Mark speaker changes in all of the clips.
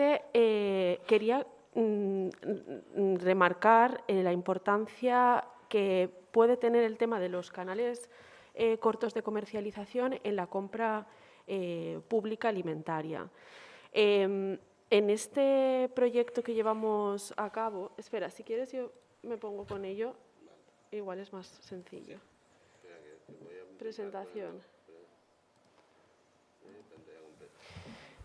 Speaker 1: Eh, quería mm, mm, remarcar eh, la importancia que puede tener el tema de los canales eh, cortos de comercialización en la compra pública alimentaria. Em, en este proyecto que llevamos a cabo, espera, si quieres yo me pongo con ello, igual es más sencillo. Presentación.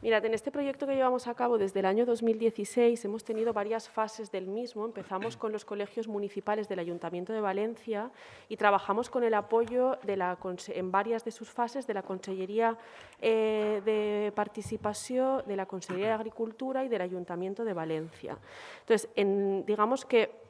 Speaker 1: Mirad, en este proyecto que llevamos a cabo desde el año 2016 hemos tenido varias fases del mismo. Empezamos con los colegios municipales del Ayuntamiento de Valencia y trabajamos con el apoyo en varias de sus fases de la Consellería eh, de Participación, de la Consellería de Agricultura y del Ayuntamiento de Valencia. Entonces, digamos que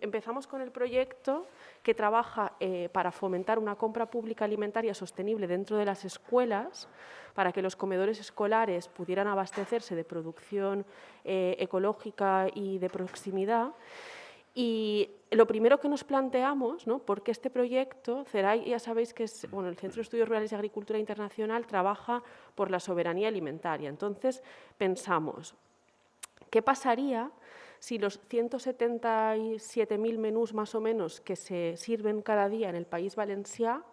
Speaker 1: empezamos con el proyecto que trabaja eh, para fomentar una compra pública alimentaria sostenible dentro de las escuelas, para que los comedores escolares pudieran abastecerse de producción eh, ecológica y de proximidad. Y lo primero que nos planteamos, ¿no? porque este proyecto, ya sabéis que es, bueno, el Centro de Estudios Rurales y Agricultura Internacional trabaja por la soberanía alimentaria. Entonces, pensamos, ¿qué pasaría si los 177.000 menús más o menos que se sirven cada día en el país valencià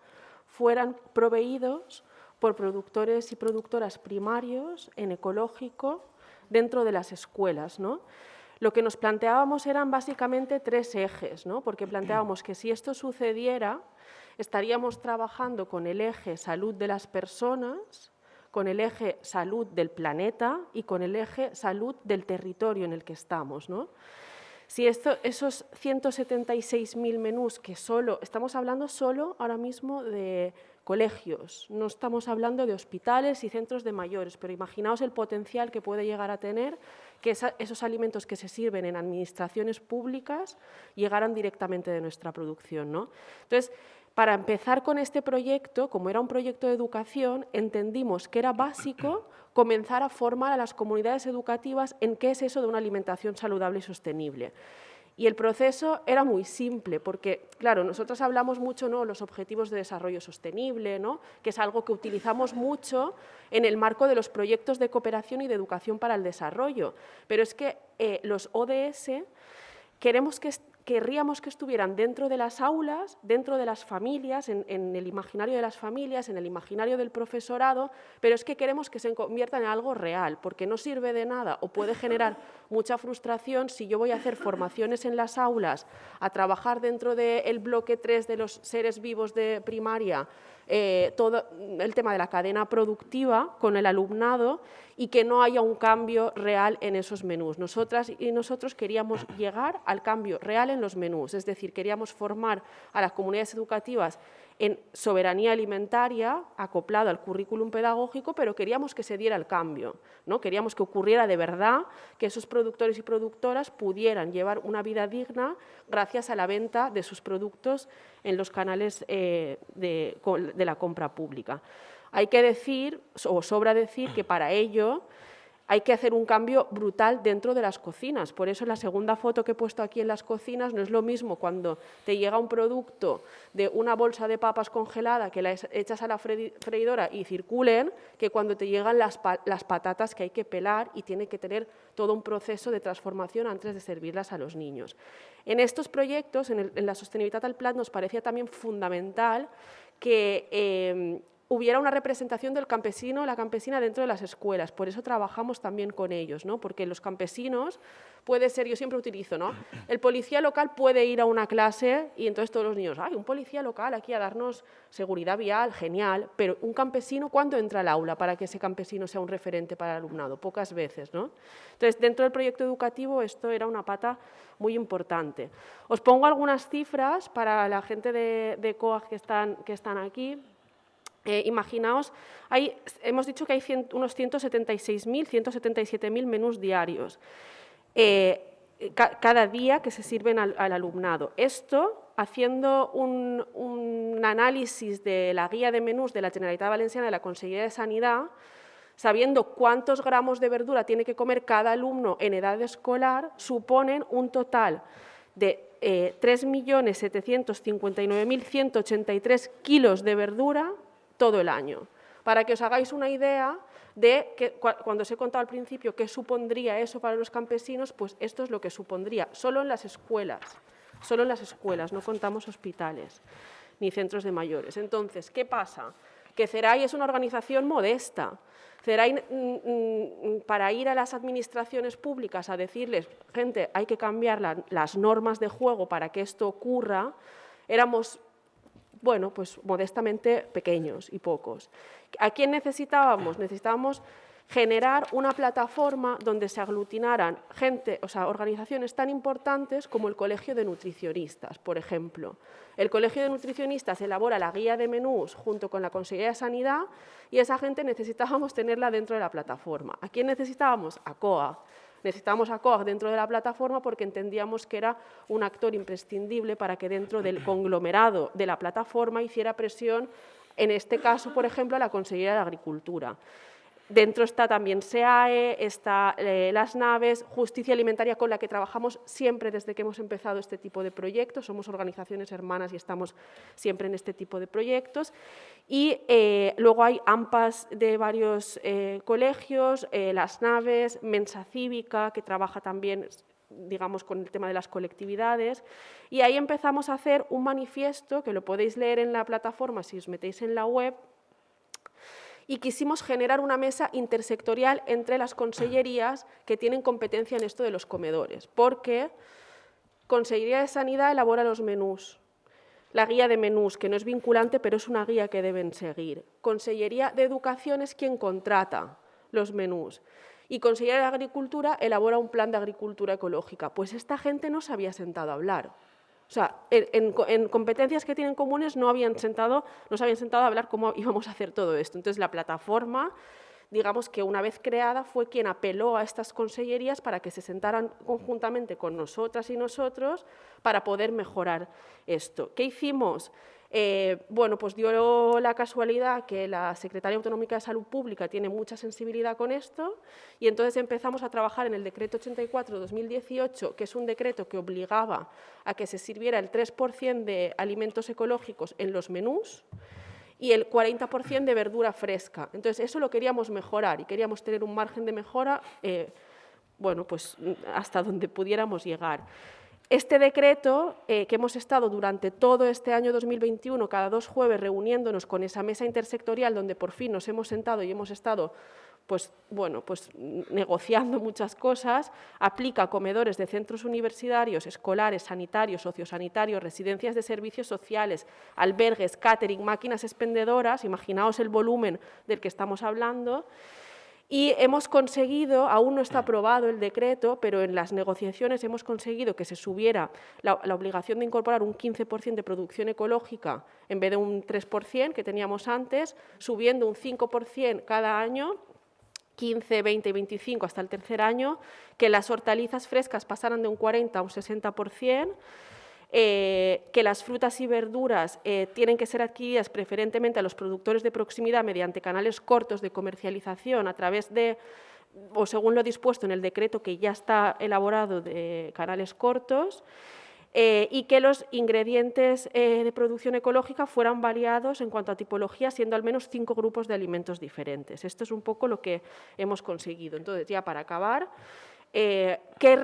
Speaker 1: fueran proveídos por productores y productoras primarios en ecológico dentro de las escuelas. ¿no? Lo que nos planteábamos eran básicamente tres ejes, ¿no? porque planteábamos que si esto sucediera, estaríamos trabajando con el eje salud de las personas, con el eje salud del planeta y con el eje salud del territorio en el que estamos. ¿no? Si esto, esos 176.000 menús que solo, estamos hablando solo ahora mismo de colegios, no estamos hablando de hospitales y centros de mayores, pero imaginaos el potencial que puede llegar a tener que esos alimentos que se sirven en administraciones públicas llegaran directamente de nuestra producción. ¿no? Entonces, para empezar con este proyecto, como era un proyecto de educación, entendimos que era básico comenzar a formar a las comunidades educativas en qué es eso de una alimentación saludable y sostenible. Y el proceso era muy simple, porque, claro, nosotros hablamos mucho de ¿no? los objetivos de desarrollo sostenible, ¿no? que es algo que utilizamos mucho en el marco de los proyectos de cooperación y de educación para el desarrollo. Pero es que eh, los ODS queremos que querríamos que estuvieran dentro de las aulas, dentro de las familias, en, el imaginario de las familias, en el imaginario del profesorado, pero es que queremos que se conviertan en algo real, porque no sirve de nada o puede generar mucha frustración si yo voy a hacer formaciones en las aulas, a trabajar dentro del bloque 3 de los seres vivos de primaria, eh, todo el tema de la cadena productiva con el alumnado y que no haya un cambio real en esos menús. Nosotras y nosotros queríamos llegar al cambio real en los menús, es decir, queríamos formar a las comunidades educativas en soberanía alimentaria, acoplado al currículum pedagógico, pero queríamos que se diera el cambio, ¿no? queríamos que ocurriera de verdad, que esos productores y productoras pudieran llevar una vida digna gracias a la venta de sus productos en los canales eh, de la compra pública. Hay que decir, o sobra decir, que para ello hay que hacer un cambio brutal dentro de las cocinas. Por eso la segunda foto que he puesto aquí en las cocinas no es lo mismo cuando te llega un producto de una bolsa de papas congelada que la echas a la freidora y circulen, que cuando te llegan las, patatas que hay que pelar y tiene que tener todo un proceso de transformación antes de servirlas a los niños. En estos proyectos, en, la sostenibilidad al plan, nos parecía también fundamental que eh, hubiera una representación del campesino la campesina dentro de las escuelas. Por eso trabajamos también con ellos, ¿no? porque los campesinos puede ser, yo siempre utilizo, ¿no? el policía local puede ir a una clase y entonces todos los niños, ¡ay, un policía local aquí a darnos seguridad vial, genial! Pero un campesino, ¿cuándo entra al aula para que ese campesino sea un referente para el alumnado? Pocas veces, ¿no? Entonces, dentro del proyecto educativo esto era una pata muy importante. Os pongo algunas cifras para la gente de, de COAG que están aquí. Eh, imaginaos, hemos dicho que hay unos 176.000, 177.000 menús diarios eh, cada día que se sirven al, alumnado. Esto, haciendo un, análisis de la guía de menús de la Generalitat Valenciana de la Consejería de Sanidad, sabiendo cuántos gramos de verdura tiene que comer cada alumno en edad escolar, suponen un total de eh, 3.759.183 kilos de verdura todo el año. Para que os hagáis una idea, de que cuando os he contado al principio qué supondría eso para los campesinos, pues esto es lo que supondría, solo en las escuelas, solo en las escuelas, no contamos hospitales ni centros de mayores. Entonces, ¿qué pasa? Que CERAI es una organización modesta. CERAI, mm, mm, para ir a las administraciones públicas a decirles, gente, hay que cambiar las normas de juego para que esto ocurra, éramos, bueno, pues modestamente pequeños y pocos. ¿A quién necesitábamos? Necesitábamos generar una plataforma donde se aglutinaran gente, o sea, organizaciones tan importantes como el Colegio de Nutricionistas, por ejemplo. El Colegio de Nutricionistas elabora la guía de menús junto con la Consejería de Sanidad y esa gente necesitábamos tenerla dentro de la plataforma. ¿A quién necesitábamos? A COA. Necesitábamos a COA dentro de la plataforma porque entendíamos que era un actor imprescindible para que dentro del conglomerado de la plataforma hiciera presión, en este caso, por ejemplo, a la Consejería de Agricultura. Dentro está también SEAE, está eh, las naves, Justicia Alimentaria, con la que trabajamos siempre desde que hemos empezado este tipo de proyectos. Somos organizaciones hermanas y estamos siempre en este tipo de proyectos. Y eh, luego hay AMPAs de varios eh, colegios, las naves, Mensa Cívica, que trabaja también digamos, con el tema de las colectividades, y ahí empezamos a hacer un manifiesto, que lo podéis leer en la plataforma si os metéis en la web, y quisimos generar una mesa intersectorial entre las consellerías que tienen competencia en esto de los comedores, porque Consellería de Sanidad elabora los menús, la guía de menús, que no es vinculante, pero es una guía que deben seguir. Consellería de Educación es quien contrata los menús. Y Consellería de Agricultura elabora un plan de agricultura ecológica. Pues esta gente no se había sentado a hablar. O sea, en, competencias que tienen comunes no, habían sentado, no se habían sentado a hablar cómo íbamos a hacer todo esto. Entonces, la plataforma, digamos que una vez creada, fue quien apeló a estas consellerías para que se sentaran conjuntamente con nosotras y nosotros para poder mejorar esto. ¿Qué hicimos? Eh, bueno, pues dio la casualidad que la Secretaría Autonómica de Salud Pública tiene mucha sensibilidad con esto y entonces empezamos a trabajar en el decreto 84-2018, que es un decreto que obligaba a que se sirviera el 3% de alimentos ecológicos en los menús y el 40% de verdura fresca. Entonces, eso lo queríamos mejorar y queríamos tener un margen de mejora, eh, bueno, pues hasta donde pudiéramos llegar. Este decreto, eh, que hemos estado durante todo este año 2021, cada dos jueves reuniéndonos con esa mesa intersectorial donde por fin nos hemos sentado y hemos estado pues, bueno, pues, negociando muchas cosas, aplica comedores de centros universitarios, escolares, sanitarios, sociosanitarios, residencias de servicios sociales, albergues, catering, máquinas expendedoras, imaginaos el volumen del que estamos hablando, y hemos conseguido, aún no está aprobado el decreto, pero en las negociaciones hemos conseguido que se subiera la, obligación de incorporar un 15% de producción ecológica en vez de un 3% que teníamos antes, subiendo un 5% cada año 15, 20 y 25 hasta el tercer año, que las hortalizas frescas pasaran de un 40 a un 60%, eh, que las frutas y verduras eh, tienen que ser adquiridas preferentemente a los productores de proximidad mediante canales cortos de comercialización a través de o según lo dispuesto en el decreto que ya está elaborado de canales cortos, eh, y que los ingredientes de producción ecológica fueran variados en cuanto a tipología, siendo al menos cinco grupos de alimentos diferentes. Esto es un poco lo que hemos conseguido. Entonces, ya para acabar, ¿qué,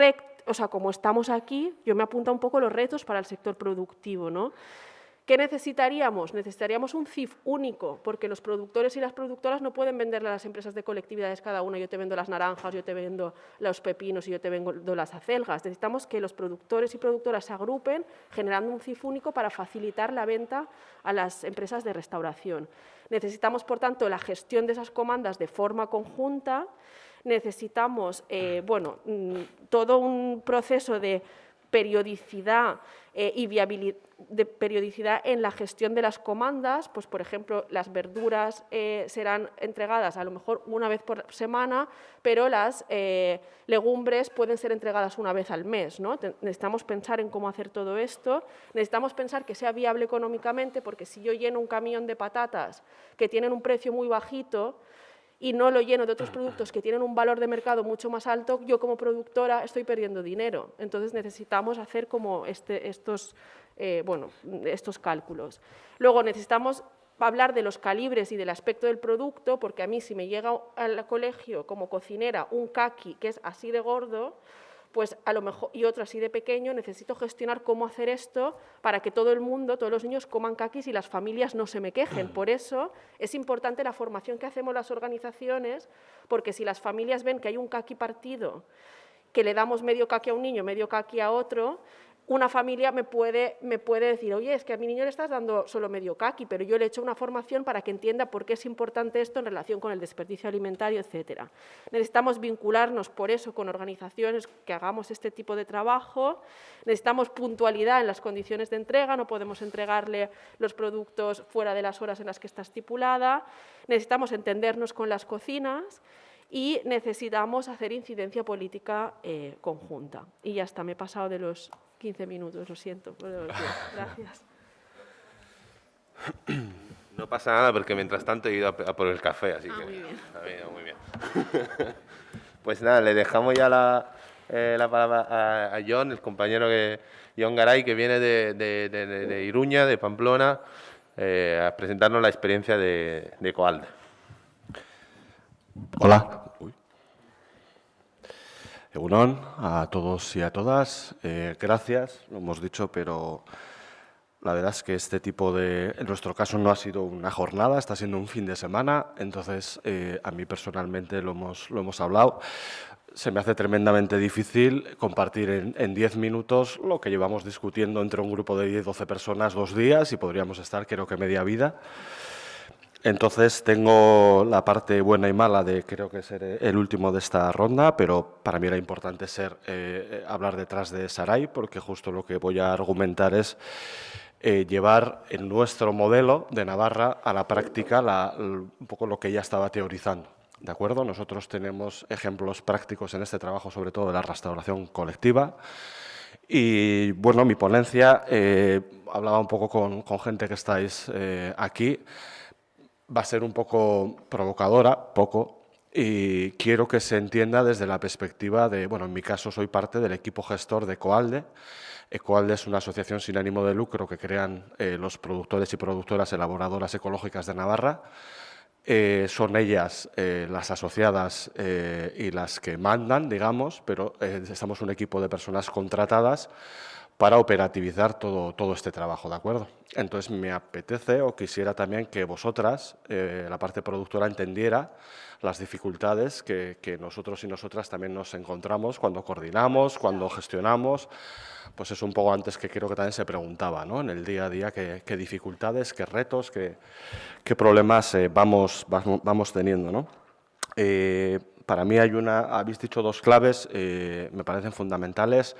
Speaker 1: o sea, como estamos aquí, yo me apunto un poco los retos para el sector productivo, ¿no? ¿Qué necesitaríamos? Necesitaríamos un CIF único, porque los productores y las productoras no pueden venderle a las empresas de colectividades cada una, yo te vendo las naranjas, yo te vendo los pepinos y yo te vendo las acelgas. Necesitamos que los productores y productoras se agrupen generando un CIF único para facilitar la venta a las empresas de restauración. Necesitamos, por tanto, la gestión de esas comandas de forma conjunta necesitamos eh, bueno, mm, todo un proceso de periodicidad eh, y de periodicidad en la gestión de las comandas, pues por ejemplo las verduras eh, serán entregadas a lo mejor una vez por semana, pero las legumbres pueden ser entregadas una vez al mes. ¿no? Necesitamos pensar en cómo hacer todo esto, necesitamos pensar que sea viable económicamente, porque si yo lleno un camión de patatas que tienen un precio muy bajito, y no lo lleno de otros productos que tienen un valor de mercado mucho más alto, yo como productora estoy perdiendo dinero. Entonces necesitamos hacer como este, estos, eh, bueno, estos cálculos. Luego necesitamos hablar de los calibres y del aspecto del producto, porque a mí si me llega al colegio como cocinera un kaki que es así de gordo, pues a lo mejor, y otro así de pequeño, necesito gestionar cómo hacer esto para que todo el mundo, todos los niños coman kakis y las familias no se me quejen. Por eso es importante la formación que hacemos las organizaciones, porque si las familias ven que hay un kaki partido, que le damos medio kaki a un niño, medio kaki a otro, una familia me puede, me puede decir, oye, es que a mi niño le estás dando solo medio kaki, pero yo le he hecho una formación para que entienda por qué es importante esto en relación con el desperdicio alimentario, etcétera. Necesitamos vincularnos por eso con organizaciones que hagamos este tipo de trabajo, necesitamos puntualidad en las condiciones de entrega, no podemos entregarle los productos fuera de las horas en las que está estipulada, necesitamos entendernos con las cocinas, y necesitamos hacer incidencia política eh, conjunta. Y ya está, me he pasado de los 15 minutos, lo siento. Gracias.
Speaker 2: No pasa nada porque mientras tanto he ido a, por el café, así
Speaker 1: ah,
Speaker 2: que...
Speaker 1: Muy bien.
Speaker 2: muy bien. pues nada, le dejamos ya la, eh, la palabra a, John, el compañero que, John Garay, que viene de, de, de, Iruña, de Pamplona, eh, a presentarnos la experiencia de, de Coalde.
Speaker 3: Hola. Egunon, a todos y a todas. Eh, gracias, lo hemos dicho, pero la verdad es que este tipo de... En nuestro caso no ha sido una jornada, está siendo un fin de semana, entonces eh, a mí personalmente lo hemos, lo hemos hablado. Se me hace tremendamente difícil compartir en 10 minutos lo que llevamos discutiendo entre un grupo de 10-12 personas dos días y podríamos estar creo que media vida. Entonces tengo la parte buena y mala de creo que ser el último de esta ronda, pero para mí era importante ser eh, hablar detrás de Saray, porque justo lo que voy a argumentar es eh, llevar en nuestro modelo de Navarra a la práctica un poco lo que ella estaba teorizando. ¿De acuerdo? Nosotros tenemos ejemplos prácticos en este trabajo, sobre todo de la restauración colectiva. Y bueno, mi ponencia, eh, hablaba un poco con gente que estáis aquí, va a ser un poco provocadora, poco, y quiero que se entienda desde la perspectiva de, bueno, en mi caso soy parte del equipo gestor de Coalde. Ecoalde es una asociación sin ánimo de lucro que crean eh, los productores y productoras elaboradoras ecológicas de Navarra. Eh, son ellas eh, las asociadas y las que mandan, digamos, pero estamos un equipo de personas contratadas para operativizar todo, todo este trabajo, ¿de acuerdo? Entonces me apetece o quisiera también que vosotras, eh, la parte productora, entendiera las dificultades que, nosotros y nosotras también nos encontramos cuando coordinamos, cuando gestionamos, pues es un poco antes que creo que también se preguntaba, ¿no? En el día a día, qué, dificultades, qué retos, qué, qué problemas eh, vamos, vamos, teniendo, ¿no? Eh, para mí hay una, habéis dicho dos claves, me parecen fundamentales,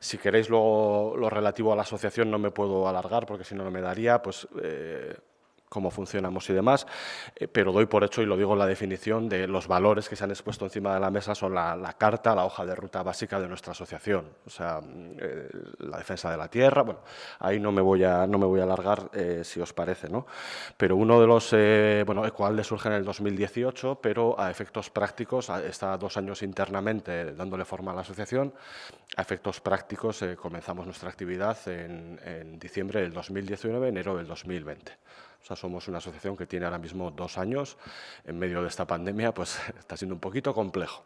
Speaker 3: si queréis luego lo relativo a la asociación no me puedo alargar porque si no, no me daría, pues eh, cómo funcionamos y demás, eh, pero doy por hecho, y lo digo en la definición, de los valores que se han expuesto encima de la mesa son la, carta, la hoja de ruta básica de nuestra asociación, o sea, mm, eh, la defensa de la tierra, bueno, ahí no me voy a, no me voy a alargar eh, si os parece, ¿no? Pero uno de los, bueno, Ecoalde surge en el 2018, pero a efectos prácticos, está dos años internamente dándole forma a la asociación, a efectos prácticos comenzamos nuestra actividad en, en diciembre del 2019, enero del 2020. O sea, somos una asociación que tiene ahora mismo dos años. En medio de esta pandemia, pues está siendo un poquito complejo.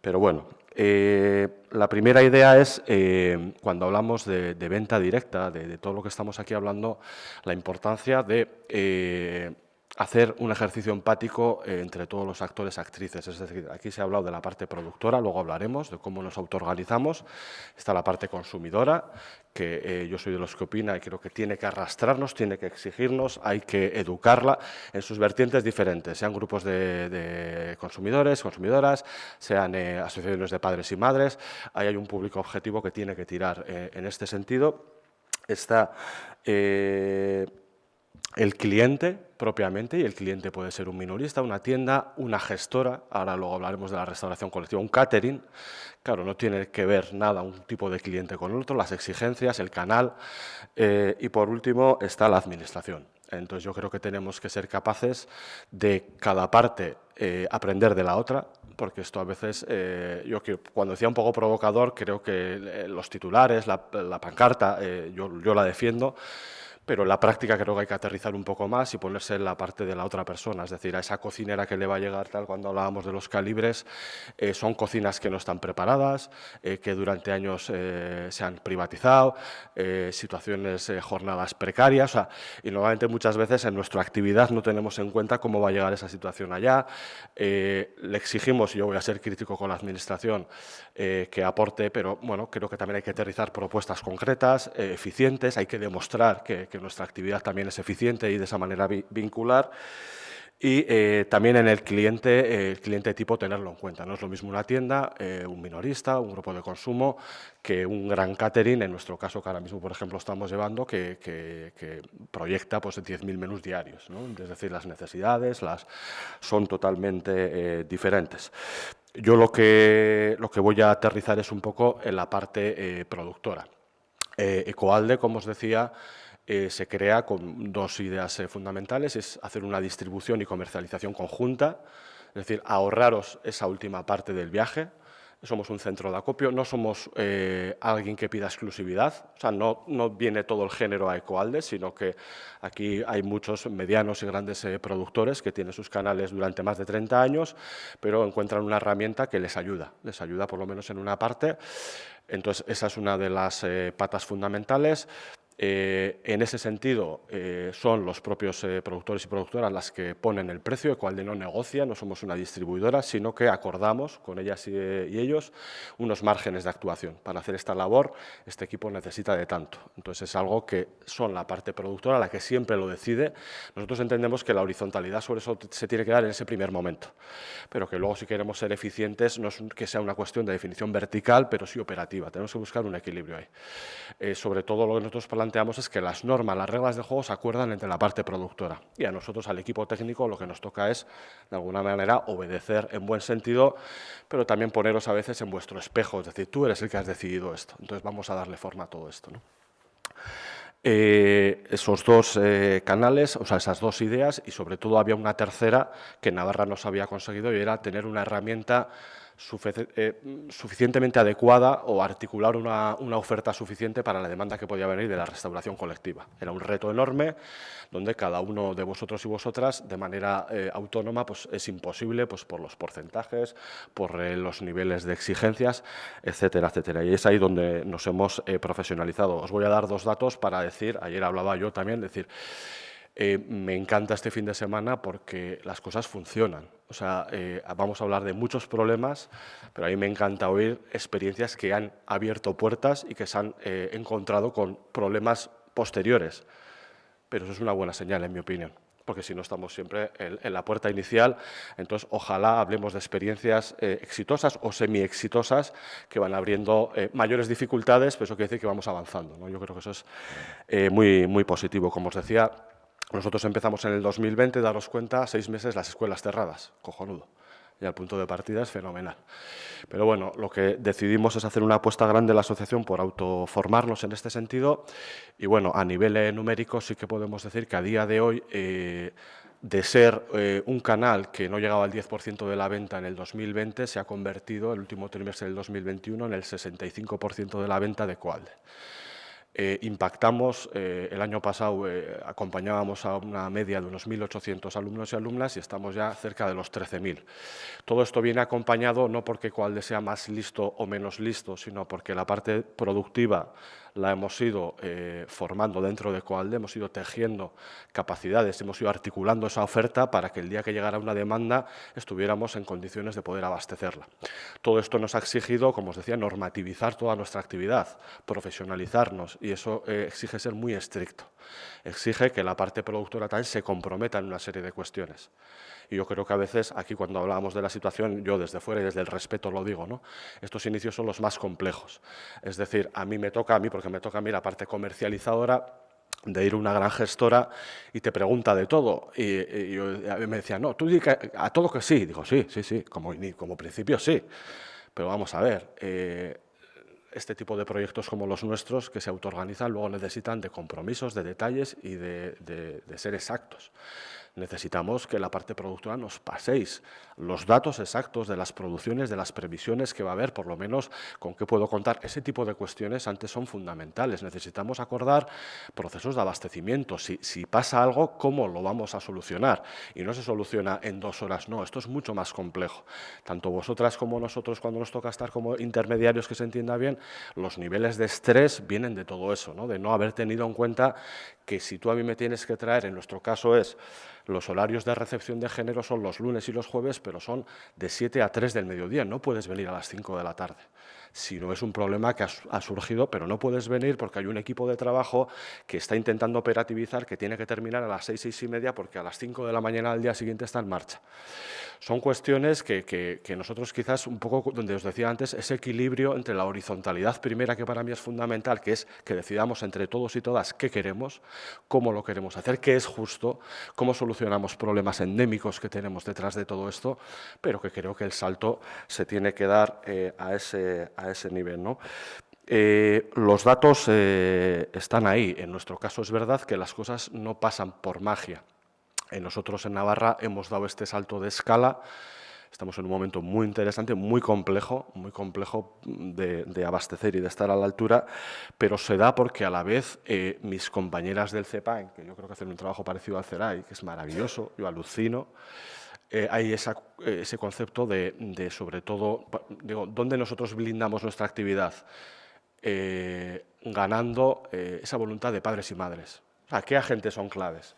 Speaker 3: Pero bueno, eh, la primera idea es, eh, cuando hablamos de, venta directa, de, todo lo que estamos aquí hablando, la importancia de eh, hacer un ejercicio empático eh, entre todos los actores actrices. Es decir, aquí se ha hablado de la parte productora, luego hablaremos de cómo nos autoorganizamos. Está la parte consumidora, que eh, yo soy de los que opina y creo que tiene que arrastrarnos, tiene que exigirnos, hay que educarla en sus vertientes diferentes, sean grupos de, consumidores, consumidoras, sean eh, asociaciones de padres y madres. Ahí hay un público objetivo que tiene que tirar en este sentido. Está el cliente propiamente, y el cliente puede ser un minorista, una tienda, una gestora, ahora luego hablaremos de la restauración colectiva, un catering, claro, no tiene que ver nada un tipo de cliente con el otro, las exigencias, el canal, eh, y por último está la administración. Entonces yo creo que tenemos que ser capaces de cada parte eh, aprender de la otra, porque esto a veces, eh, yo cuando decía un poco provocador, creo que los titulares, la, pancarta, yo la defiendo, pero en la práctica creo que hay que aterrizar un poco más y ponerse en la parte de la otra persona, es decir, a esa cocinera que le va a llegar tal cuando hablábamos de los calibres, eh, son cocinas que no están preparadas, eh, que durante años eh, se han privatizado, situaciones, jornadas precarias, y normalmente muchas veces en nuestra actividad no tenemos en cuenta cómo va a llegar esa situación allá, le exigimos, y yo voy a ser crítico con la Administración, que aporte, pero bueno, creo que también hay que aterrizar propuestas concretas, eficientes, hay que demostrar que nuestra actividad también es eficiente y de esa manera vincular. Y eh, también en el cliente, eh, el cliente tipo tenerlo en cuenta. No es lo mismo una tienda, eh, un minorista, un grupo de consumo, que un gran catering, en nuestro caso que ahora mismo, por ejemplo, estamos llevando, que, que, proyecta pues, 10.000 menús diarios. ¿no? Es decir, las necesidades las, son totalmente diferentes. Yo lo que, lo que voy a aterrizar es un poco en la parte productora. Ecoalde, como os decía, eh, se crea con dos ideas eh, fundamentales, es hacer una distribución y comercialización conjunta, es decir, ahorraros esa última parte del viaje, somos un centro de acopio, no somos eh, alguien que pida exclusividad, o sea, no, no, viene todo el género a Ecoalde, sino que aquí hay muchos medianos y grandes productores que tienen sus canales durante más de 30 años, pero encuentran una herramienta que les ayuda, les ayuda por lo menos en una parte, entonces esa es una de las patas fundamentales. Eh, en ese sentido, eh, son los propios eh, productores y productoras las que ponen el precio, el cual de no negocia, no somos una distribuidora, sino que acordamos con ellas y, ellos unos márgenes de actuación. Para hacer esta labor, este equipo necesita de tanto. Entonces, es algo que son la parte productora la que siempre lo decide. Nosotros entendemos que la horizontalidad sobre eso se tiene que dar en ese primer momento, pero que luego si queremos ser eficientes no es que sea una cuestión de definición vertical, pero sí operativa. Tenemos que buscar un equilibrio ahí. sobre todo lo que nosotros planteamos es que las normas, las reglas de juego se acuerdan entre la parte productora y a nosotros, al equipo técnico, lo que nos toca es, de alguna manera, obedecer en buen sentido, pero también poneros a veces en vuestro espejo, es decir, tú eres el que has decidido esto, entonces vamos a darle forma a todo esto. Eh, esos dos eh, canales, o sea, esas dos ideas y sobre todo había una tercera que Navarra nos había conseguido y era tener una herramienta eh, suficientemente adecuada o articular una, oferta suficiente para la demanda que podía venir de la restauración colectiva. Era un reto enorme donde cada uno de vosotros y vosotras de manera eh, autónoma pues, es imposible pues, por los porcentajes, por eh, los niveles de exigencias, etcétera, etcétera. Y es ahí donde nos hemos profesionalizado. Os voy a dar dos datos para decir, ayer hablaba yo también, decir, me encanta este fin de semana porque las cosas funcionan. O sea, eh, vamos a hablar de muchos problemas, pero a mí me encanta oír experiencias que han abierto puertas y que se han eh, encontrado con problemas posteriores. Pero eso es una buena señal, en mi opinión, porque si no estamos siempre en, la puerta inicial, entonces ojalá hablemos de experiencias exitosas o semi-exitosas que van abriendo mayores dificultades, pero eso quiere decir que vamos avanzando. ¿no? Yo creo que eso es muy, muy positivo. Como os decía, nosotros empezamos en el 2020, daros cuenta, seis meses las escuelas cerradas, cojonudo. Y al punto de partida es fenomenal. Pero bueno, lo que decidimos es hacer una apuesta grande en la asociación por autoformarnos en este sentido. Y bueno, a nivel eh, numérico sí que podemos decir que a día de hoy, eh, de ser eh, un canal que no llegaba al 10% de la venta en el 2020, se ha convertido el último trimestre del 2021 en el 65% de la venta de Coalde. Eh, impactamos, eh, el año pasado eh, acompañábamos a una media de unos 1.800 alumnos y alumnas y estamos ya cerca de los 13.000. Todo esto viene acompañado no porque cual sea más listo o menos listo, sino porque la parte productiva la hemos ido eh, formando dentro de Coalde, hemos ido tejiendo capacidades, hemos ido articulando esa oferta para que el día que llegara una demanda estuviéramos en condiciones de poder abastecerla. Todo esto nos ha exigido, como os decía, normativizar toda nuestra actividad, profesionalizarnos y eso eh, exige ser muy estricto. Exige que la parte productora también se comprometa en una serie de cuestiones. Y yo creo que a veces, aquí cuando hablábamos de la situación, yo desde fuera y desde el respeto lo digo, ¿no? estos inicios son los más complejos. Es decir, a mí me toca, a mí, porque me toca a mí la parte comercializadora, de ir a una gran gestora y te pregunta de todo. Y, yo me decía, no, tú dices a todo que sí. Digo, sí, sí, sí, como, como principio sí. Pero vamos a ver, eh, este tipo de proyectos como los nuestros, que se autoorganizan, luego necesitan de compromisos, de detalles y de, de ser exactos. Necesitamos que la parte productora nos paséis los datos exactos de las producciones, de las previsiones que va a haber, por lo menos con qué puedo contar. Ese tipo de cuestiones antes son fundamentales. Necesitamos acordar procesos de abastecimiento. Si, pasa algo, ¿cómo lo vamos a solucionar? Y no se soluciona en dos horas, no, esto es mucho más complejo. Tanto vosotras como nosotros, cuando nos toca estar como intermediarios, que se entienda bien, los niveles de estrés vienen de todo eso, de no haber tenido en cuenta que si tú a mí me tienes que traer, en nuestro caso es los horarios de recepción de género son los lunes y los jueves, pero son de 7 a 3 del mediodía, no puedes venir a las 5 de la tarde. Si no es un problema que ha, surgido, pero no puedes venir porque hay un equipo de trabajo que está intentando operativizar, que tiene que terminar a las 6, 6 y media, porque a las 5 de la mañana al día siguiente está en marcha. Son cuestiones que, que, nosotros quizás un poco, donde os decía antes, ese equilibrio entre la horizontalidad primera, que para mí es fundamental, que es que decidamos entre todos y todas qué queremos, cómo lo queremos hacer, qué es justo, cómo solucionamos problemas endémicos que tenemos detrás de todo esto, pero que creo que el salto se tiene que dar eh, a, ese, a ese nivel. ¿no? Eh, los datos eh, están ahí. En nuestro caso es verdad que las cosas no pasan por magia. nosotros en Navarra hemos dado este salto de escala. Estamos en un momento muy interesante, muy complejo, muy complejo de, abastecer y de estar a la altura, pero se da porque a la vez eh, mis compañeras del CEPAIN, que yo creo que hacen un trabajo parecido al CERAI, que es maravilloso, yo alucino, eh, hay ese concepto de, sobre todo, digo, ¿dónde nosotros blindamos nuestra actividad? Eh, ganando esa voluntad de padres y madres. ¿A ¿qué agentes son claves?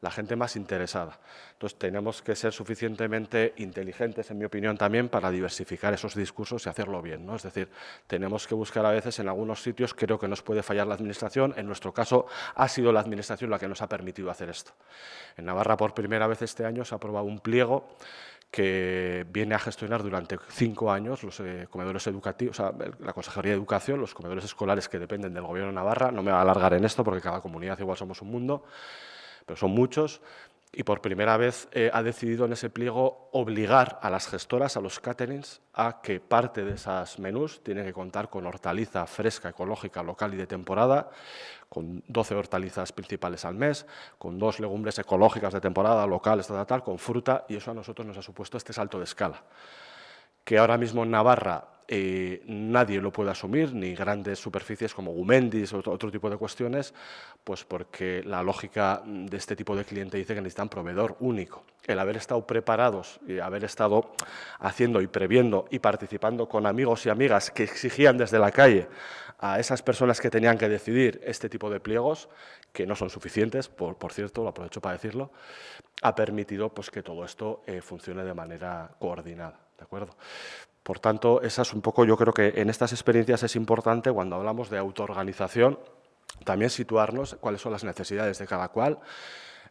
Speaker 3: La gente más interesada. Entonces, tenemos que ser suficientemente inteligentes, en mi opinión, también para diversificar esos discursos y hacerlo bien. ¿no? Es decir, tenemos que buscar a veces en algunos sitios, creo que nos puede fallar la Administración, en nuestro caso ha sido la Administración la que nos ha permitido hacer esto. En Navarra, por primera vez este año, se ha aprobado un pliego que viene a gestionar durante cinco años los eh, comedores educativos, la Consejería de Educación, los comedores escolares que dependen del Gobierno de Navarra. No me voy a alargar en esto porque cada comunidad igual somos un mundo pero son muchos, y por primera vez eh, ha decidido en ese pliego obligar a las gestoras, a los caterings, a que parte de esas menús tienen que contar con hortaliza fresca, ecológica, local y de temporada, con 12 hortalizas principales al mes, con dos legumbres ecológicas de temporada, locales, tal, con fruta, y eso a nosotros nos ha supuesto este salto de escala. Que ahora mismo en Navarra eh, nadie lo puede asumir, ni grandes superficies como Gumendis o otro, tipo de cuestiones, pues porque la lógica de este tipo de cliente dice que necesitan proveedor único. El haber estado preparados y haber estado haciendo y previendo y participando con amigos y amigas que exigían desde la calle a esas personas que tenían que decidir este tipo de pliegos, que no son suficientes, por, cierto, lo aprovecho para decirlo, ha permitido pues, que todo esto eh, funcione de manera coordinada. ¿de acuerdo? Por tanto, un poco, yo creo que en estas experiencias es importante cuando hablamos de autoorganización, también situarnos cuáles son las necesidades de cada cual,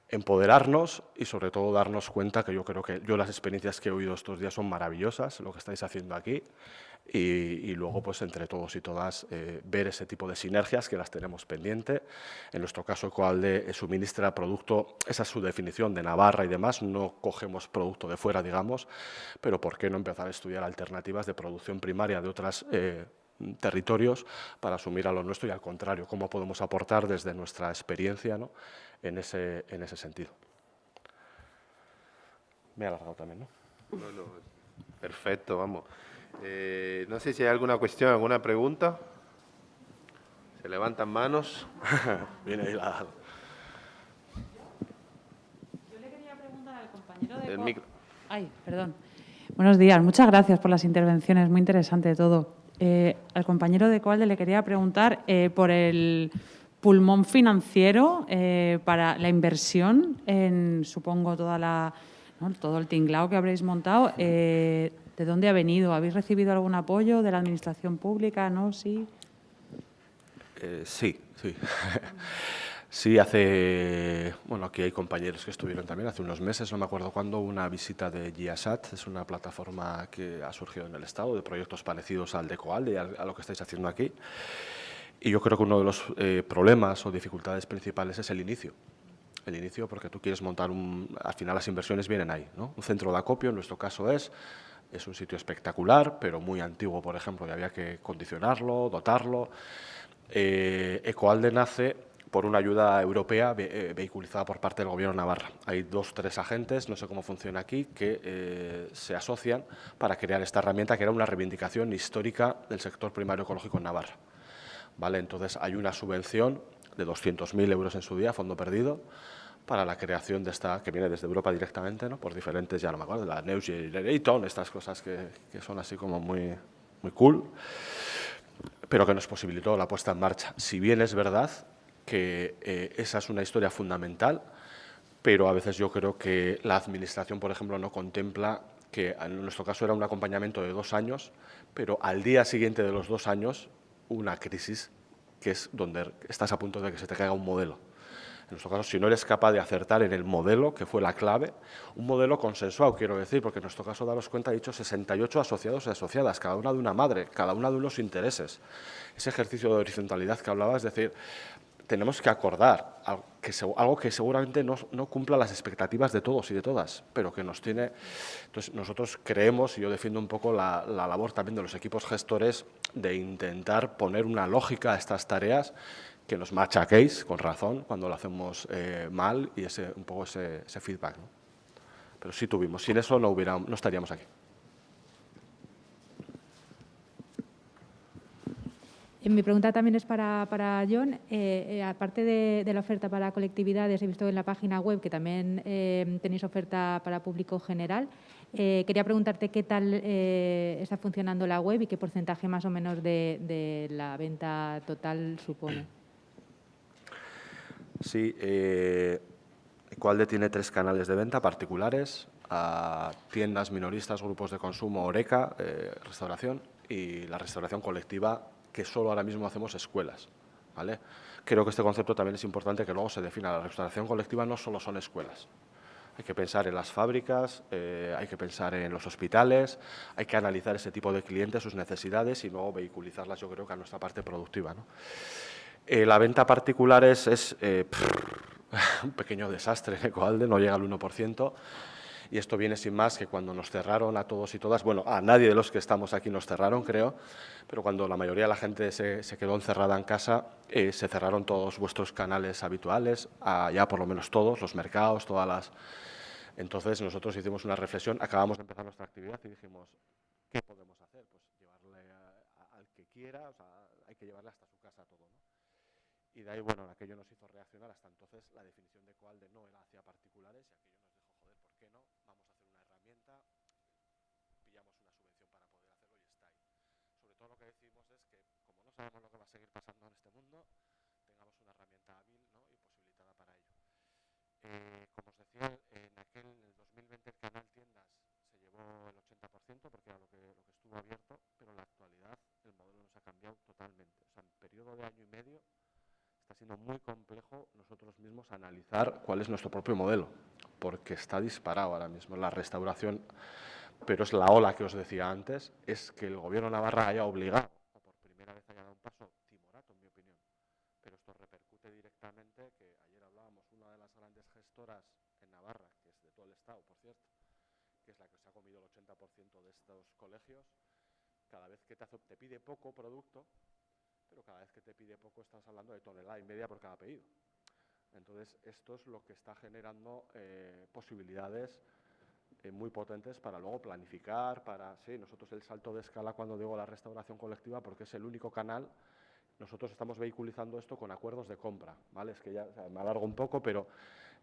Speaker 3: empoderarnos y sobre todo darnos cuenta que yo creo que yo las experiencias que he oído estos días son maravillosas, lo que estáis haciendo aquí, y, luego pues entre todos y todas eh, ver ese tipo de sinergias que las tenemos pendiente. En nuestro caso Coalde suministra producto, esa es su definición de Navarra y demás, no cogemos producto de fuera digamos, pero ¿por qué no empezar a estudiar alternativas de producción primaria de otros eh, territorios para asumir a lo nuestro y al contrario, cómo podemos aportar desde nuestra experiencia ¿no? en, ese, en ese sentido. Me he alargado también, ¿no?
Speaker 2: No, no, perfecto, vamos. Eh, no sé si hay alguna cuestión, alguna pregunta. Se levantan manos.
Speaker 3: Viene ahí la...
Speaker 4: Yo le quería preguntar al compañero de... Ay, perdón. Buenos días, muchas gracias por las intervenciones, muy interesante todo. Eh, al compañero de Coalde le quería preguntar eh, por el pulmón financiero para la inversión en, supongo, toda la, todo el tinglao que habréis montado. ¿De dónde ha venido? ¿Habéis recibido algún apoyo de la Administración Pública? ¿No? ¿Sí?
Speaker 3: Eh, sí, sí. Sí, hace, bueno, aquí hay compañeros que estuvieron también hace unos meses, no me acuerdo cuándo, una visita de GIASAT, es una plataforma que ha surgido en el Estado de proyectos parecidos al de Coalde y a, lo que estáis haciendo aquí. Y yo creo que uno de los eh, problemas o dificultades principales es el inicio. El inicio porque tú quieres montar un... Al final las inversiones vienen ahí, ¿no? Un centro de acopio, en nuestro caso es, es un sitio espectacular, pero muy antiguo, por ejemplo, y había que condicionarlo, dotarlo. Eh, Ecoalde nace por una ayuda europea eh, vehiculizada por parte del Gobierno Navarra. Hay dos, tres agentes, no sé cómo funciona aquí, que eh, se asocian para crear esta herramienta que era una reivindicación histórica del sector primario ecológico en Navarra. ¿Vale? Entonces, hay una subvención de 200.000 euros en su día, fondo perdido, para la creación de esta, que viene desde Europa directamente, ¿no? por diferentes, ya no me acuerdo, la News Generation, estas cosas que, que son así como muy, muy cool, pero que nos posibilitó la puesta en marcha. Si bien es verdad que eh, esa es una historia fundamental, pero a veces yo creo que la Administración, por ejemplo, no contempla que en nuestro caso era un acompañamiento de dos años, pero al día siguiente de los dos años, una crisis que es donde estás a punto de que se te caiga un modelo. En nuestro caso, si no eres capaz de acertar en el modelo, que fue la clave, un modelo consensuado, quiero decir, porque en nuestro caso, daros cuenta, he dicho 68 asociados y asociadas, cada una de una madre, cada una de unos intereses. Ese ejercicio de horizontalidad que hablaba, es decir, tenemos que acordar algo que, seguramente no, cumpla las expectativas de todos y de todas, pero que nos tiene... Entonces, nosotros creemos, y yo defiendo un poco la, labor también de los equipos gestores, de intentar poner una lógica a estas tareas que nos machaquéis, con razón, cuando lo hacemos eh, mal y ese, un poco ese, feedback. Pero sí tuvimos, sin eso no, hubiera, no estaríamos aquí.
Speaker 5: Mi pregunta también es para, John. Eh, eh, aparte de, la oferta para colectividades, he visto en la página web que también tenéis oferta para público general. quería preguntarte qué tal está funcionando la web y qué porcentaje más o menos de, la venta total supone.
Speaker 3: Sí, Ecualde tiene tres canales de venta particulares, a tiendas minoristas, grupos de consumo, Oreca, restauración y la restauración colectiva que solo ahora mismo hacemos escuelas. ¿vale? Creo que este concepto también es importante que luego se defina. La restauración colectiva no solo son escuelas. Hay que pensar en las fábricas, eh, hay que pensar en los hospitales, hay que analizar ese tipo de clientes, sus necesidades y luego vehiculizarlas, yo creo que a nuestra parte productiva. Eh, la venta particular es, eh, un pequeño desastre en Ecoalde, no llega al 1%. Y esto viene sin más que cuando nos cerraron a todos y todas, bueno, a nadie de los que estamos aquí nos cerraron, creo, pero cuando la mayoría de la gente se, quedó encerrada en casa, eh, se cerraron todos vuestros canales habituales, ya por lo menos todos, los mercados, todas las... Entonces nosotros hicimos una reflexión, acabamos de empezar nuestra actividad y dijimos, ¿qué podemos hacer? Pues llevarle al que quiera, o sea, hay que llevarle hasta su casa todo, ¿no? Y de ahí, bueno, aquello nos hizo reaccionar, hasta entonces la definición de cuál de no era hacia particulares y aquello todo lo que decimos es que, como no sabemos lo que va a seguir pasando en este mundo, tengamos una herramienta hábil y posibilitada para ello. Eh, como os decía, en aquel en el 2020 el canal tiendas se llevó el 80% porque era lo que, lo que estuvo abierto, pero en la actualidad el modelo nos ha cambiado totalmente. O sea, en periodo de año y medio está siendo muy complejo nosotros mismos analizar cuál es nuestro propio modelo, porque está disparado ahora mismo. La restauración pero es la ola que os decía antes, es que el gobierno Navarra haya obligado, por primera vez haya dado un paso timorato, en mi opinión. Pero esto repercute directamente, que ayer hablábamos, una de las grandes gestoras en Navarra, que es de todo el Estado, por cierto, que es la que se ha comido el 80% de estos colegios, cada vez que te, te pide poco producto, pero cada vez que te pide poco estás hablando de tonelada y media por cada pedido. Entonces, esto es lo que está generando eh, posibilidades eh, muy potentes para luego planificar, para, sí, nosotros el salto de escala cuando digo la restauración colectiva, porque es el único canal, nosotros estamos vehiculizando esto con acuerdos de compra, ¿vale? Es que ya me alargo un poco, pero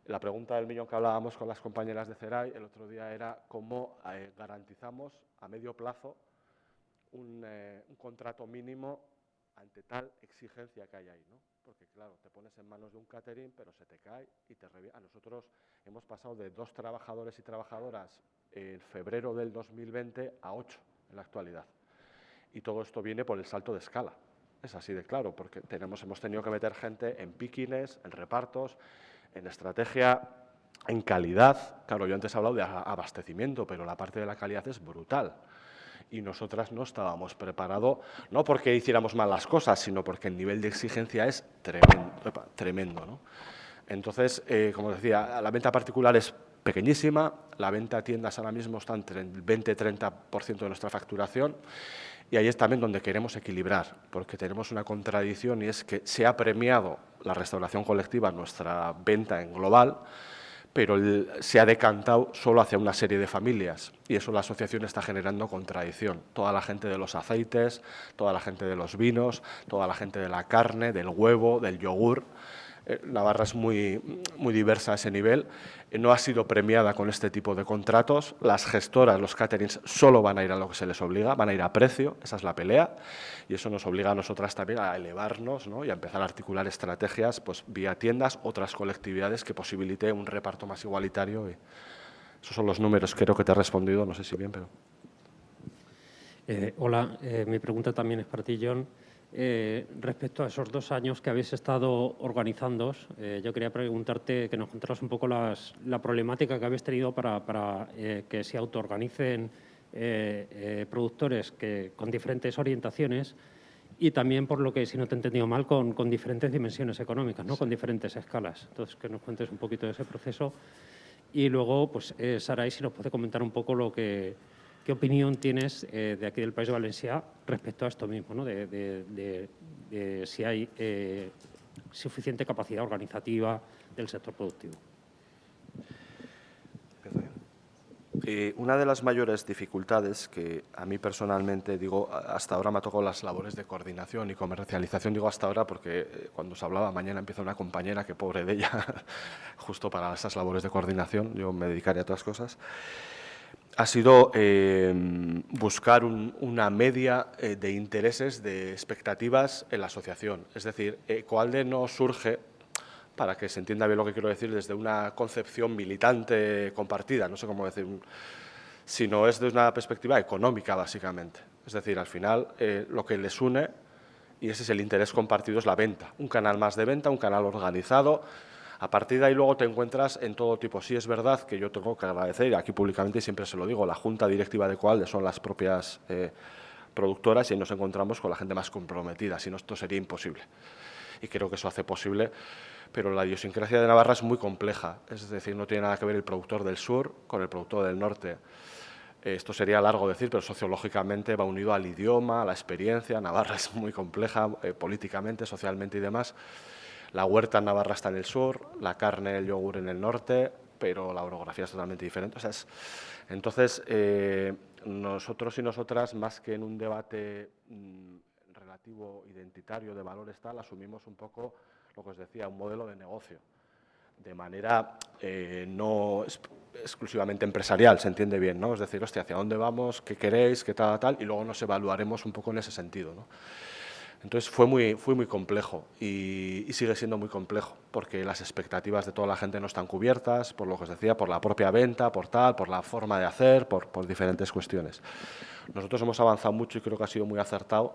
Speaker 3: la pregunta del millón que hablábamos con las compañeras de CERAI el otro día era cómo eh, garantizamos a medio plazo un, eh, un contrato mínimo ante tal exigencia que hay ahí, ¿no? Porque claro, te pones en manos de un catering, pero se te cae y te revienta. Nosotros hemos pasado de dos trabajadores y trabajadoras en febrero del 2020 a ocho en la actualidad. Y todo esto viene por el salto de escala. Es así de claro, porque tenemos, hemos tenido que meter gente en piquines, en repartos, en estrategia, en calidad. Claro, yo antes he hablado de abastecimiento, pero la parte de la calidad es brutal y nosotras no estábamos preparados, no porque hiciéramos mal las cosas, sino porque el nivel de exigencia es tremendo. tremendo Entonces, eh, como decía, la venta particular es pequeñísima, la venta a tiendas ahora mismo está entre el 20-30% de nuestra facturación Y ahí es también donde queremos equilibrar, porque tenemos una contradicción y es que se ha premiado la restauración colectiva, nuestra venta en global, pero se ha decantado solo hacia una serie de familias y eso la asociación está generando contradicción. Toda la gente de los aceites, toda la gente de los vinos, toda la gente de la carne, del huevo, del yogur, Navarra es muy, muy diversa a ese nivel, eh, no ha sido premiada con este tipo de contratos, las gestoras, los caterings, solo van a ir a lo que se les obliga, van a ir a precio, esa es la pelea, y eso nos obliga a nosotras también a elevarnos y a empezar a articular estrategias pues, vía tiendas, otras colectividades que posibilite un reparto más igualitario. Esos son los números, creo que te he respondido, no sé si bien, pero...
Speaker 6: Eh, hola, mi pregunta también es para ti, John. Eh, respecto a esos dos años que habéis estado organizando, eh, yo quería preguntarte que nos contaras un poco la problemática que habéis tenido para, eh, que se autoorganicen productores que, con diferentes orientaciones y también, por lo que, si no te he entendido mal, con, con diferentes dimensiones económicas, ¿no? con diferentes escalas. Entonces, que nos cuentes un poquito de ese proceso. Y luego, pues, Saray, si nos puede comentar un poco lo que ¿Qué opinión tienes eh, de aquí del País de Valencia respecto a esto mismo, de, si hay eh, suficiente capacidad organizativa del sector productivo?
Speaker 3: Eh, una de las mayores dificultades que a mí personalmente, digo, hasta ahora me ha tocado las labores de coordinación y comercialización, digo hasta ahora porque cuando se hablaba mañana empieza una compañera que pobre de ella, justo para esas labores de coordinación, yo me dedicaré a otras cosas, ha sido eh, buscar una media eh, de intereses, de expectativas en la asociación. Es decir, Ecoalde no surge, para que se entienda bien lo que quiero decir, desde una concepción militante compartida, no sé cómo decir, sino es desde una perspectiva económica, básicamente. Es decir, al final, eh, lo que les une, y ese es el interés compartido, es la venta. Un canal más de venta, un canal organizado, a partir de ahí luego te encuentras en todo tipo. Sí es verdad que yo tengo que agradecer, aquí públicamente siempre se lo digo, la junta directiva de Coalde son las propias eh, productoras y nos encontramos con la gente más comprometida, si no esto sería imposible. Y creo que eso hace posible, pero la idiosincrasia de Navarra es muy compleja, es decir, no tiene nada que ver el productor del sur con el productor del norte. Esto sería largo decir, pero sociológicamente va unido al idioma, a la experiencia. Navarra es muy compleja eh, políticamente, socialmente y demás. La huerta en Navarra está en el sur, la carne, el yogur en el norte, pero la orografía es totalmente diferente. entonces, eh, nosotros y nosotras, más que en un debate mm, relativo identitario de valores tal, asumimos un poco lo que os decía, un modelo de negocio, de manera eh, no exclusivamente empresarial, se entiende bien, ¿no? Es decir, hostia, ¿hacia dónde vamos? ¿Qué queréis? ¿Qué tal, tal? Y luego nos evaluaremos un poco en ese sentido, ¿no? Entonces fue muy, fue muy complejo y, sigue siendo muy complejo porque las expectativas de toda la gente no están cubiertas, por lo que os decía, por la propia venta, por tal, por la forma de hacer, por, por diferentes cuestiones. Nosotros hemos avanzado mucho y creo que ha sido muy acertado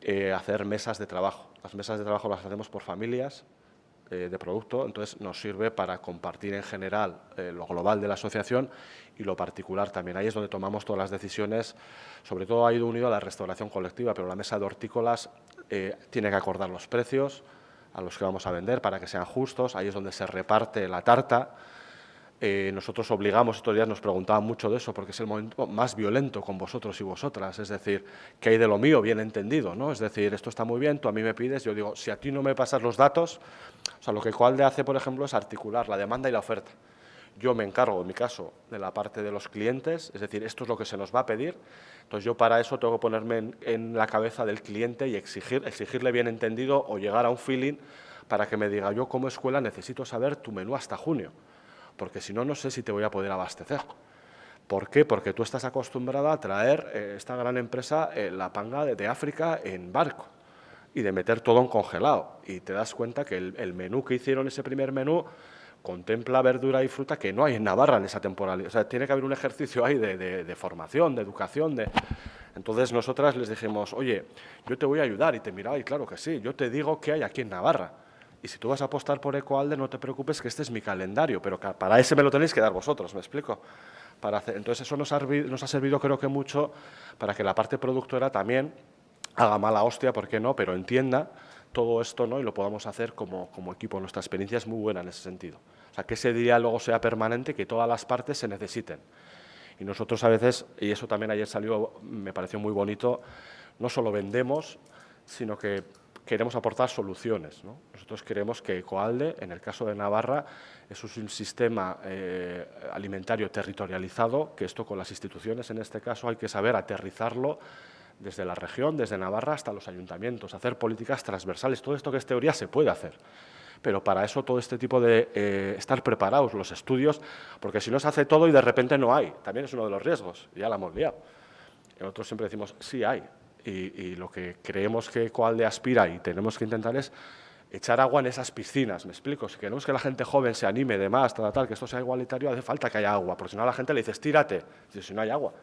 Speaker 3: eh, hacer mesas de trabajo. Las mesas de trabajo las hacemos por familias eh, de producto, entonces nos sirve para compartir en general eh, lo global de la asociación y lo particular también. Ahí es donde tomamos todas las decisiones, sobre todo ha ido unido a la restauración colectiva, pero la mesa de hortícolas eh, tiene que acordar los precios a los que vamos a vender para que sean justos, ahí es donde se reparte la tarta. Eh, nosotros obligamos, estos días nos preguntaban mucho de eso, porque es el momento más violento con vosotros y vosotras, es decir, ¿qué hay de lo mío? Bien entendido, ¿no? Es decir, esto está muy bien, tú a mí me pides, yo digo, si a ti no me pasas los datos, o sea, lo que Coalde hace, por ejemplo, es articular la demanda y la oferta. Yo me encargo, en mi caso, de la parte de los clientes, es decir, esto es lo que se nos va a pedir. Entonces, yo para eso tengo que ponerme en, la cabeza del cliente y exigir, exigirle bien entendido o llegar a un feeling para que me diga, yo como escuela necesito saber tu menú hasta junio, porque si no, no sé si te voy a poder abastecer. ¿Por qué? Porque tú estás acostumbrada a traer eh, esta gran empresa, eh, la panga de, África, en barco y de meter todo en congelado. Y te das cuenta que el, el menú que hicieron, ese primer menú, contempla verdura y fruta que no hay en Navarra en esa temporalidad. O sea, tiene que haber un ejercicio ahí de, formación, de educación. Entonces nosotras les dijimos, oye, yo te voy a ayudar. Y te miraba, y claro que sí, yo te digo qué hay aquí en Navarra. Y si tú vas a apostar por Ecoalde, no te preocupes que este es mi calendario, pero para ese me lo tenéis que dar vosotros, ¿me explico? Entonces eso nos ha, nos ha servido creo que mucho para que la parte productora también haga mala hostia, ¿por qué no?, pero entienda todo esto ¿no? y lo podamos hacer como, como, equipo. Nuestra experiencia es muy buena en ese sentido. O sea, que ese diálogo sea permanente, que todas las partes se necesiten. Y nosotros a veces, y eso también ayer salió, me pareció muy bonito, no solo vendemos, sino que queremos aportar soluciones. Nosotros queremos que Ecoalde, en el caso de Navarra, es un sistema eh, alimentario territorializado, que esto con las instituciones, en este caso, hay que saber aterrizarlo desde la región, desde Navarra hasta los ayuntamientos, hacer políticas transversales. Todo esto que es teoría se puede hacer pero para eso todo este tipo de eh, estar preparados, los estudios, porque si no se hace todo y de repente no hay, también es uno de los riesgos, ya la hemos liado. nosotros siempre decimos, sí hay, y, lo que creemos que Coalde aspira y tenemos que intentar es echar agua en esas piscinas, me explico, si queremos que la gente joven se anime de más, tal, tal, que esto sea igualitario, hace falta que haya agua, porque si no a la gente le dices, tírate, si no hay agua.